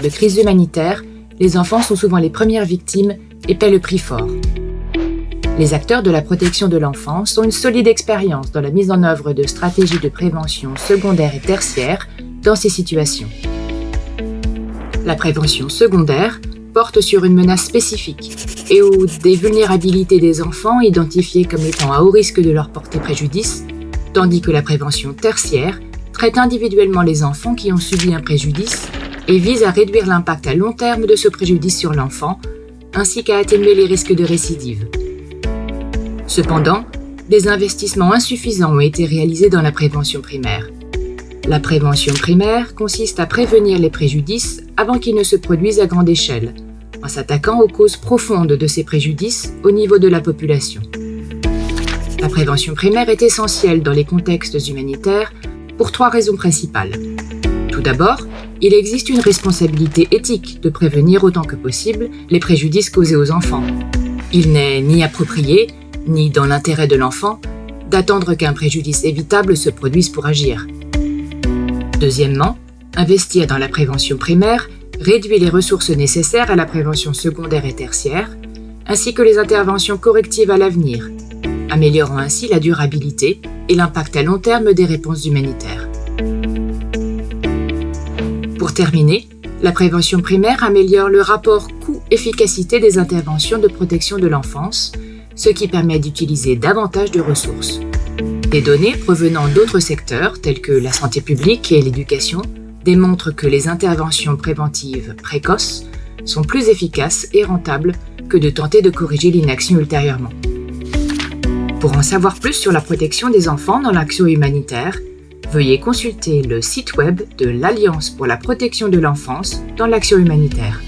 de crise humanitaire, les enfants sont souvent les premières victimes et paient le prix fort. Les acteurs de la protection de l'enfance ont une solide expérience dans la mise en œuvre de stratégies de prévention secondaire et tertiaire dans ces situations. La prévention secondaire porte sur une menace spécifique et où des vulnérabilités des enfants identifiées comme étant à haut risque de leur porter préjudice, tandis que la prévention tertiaire traite individuellement les enfants qui ont subi un préjudice et vise à réduire l'impact à long terme de ce préjudice sur l'enfant, ainsi qu'à atténuer les risques de récidive. Cependant, des investissements insuffisants ont été réalisés dans la prévention primaire. La prévention primaire consiste à prévenir les préjudices avant qu'ils ne se produisent à grande échelle, en s'attaquant aux causes profondes de ces préjudices au niveau de la population. La prévention primaire est essentielle dans les contextes humanitaires pour trois raisons principales. Tout d'abord, il existe une responsabilité éthique de prévenir autant que possible les préjudices causés aux enfants. Il n'est ni approprié, ni dans l'intérêt de l'enfant, d'attendre qu'un préjudice évitable se produise pour agir. Deuxièmement, investir dans la prévention primaire réduit les ressources nécessaires à la prévention secondaire et tertiaire, ainsi que les interventions correctives à l'avenir, améliorant ainsi la durabilité et l'impact à long terme des réponses humanitaires. Pour terminer, la prévention primaire améliore le rapport coût-efficacité des interventions de protection de l'enfance, ce qui permet d'utiliser davantage de ressources. Des données provenant d'autres secteurs, tels que la santé publique et l'éducation, démontrent que les interventions préventives précoces sont plus efficaces et rentables que de tenter de corriger l'inaction ultérieurement. Pour en savoir plus sur la protection des enfants dans l'action humanitaire, veuillez consulter le site web de l'Alliance pour la protection de l'enfance dans l'action humanitaire.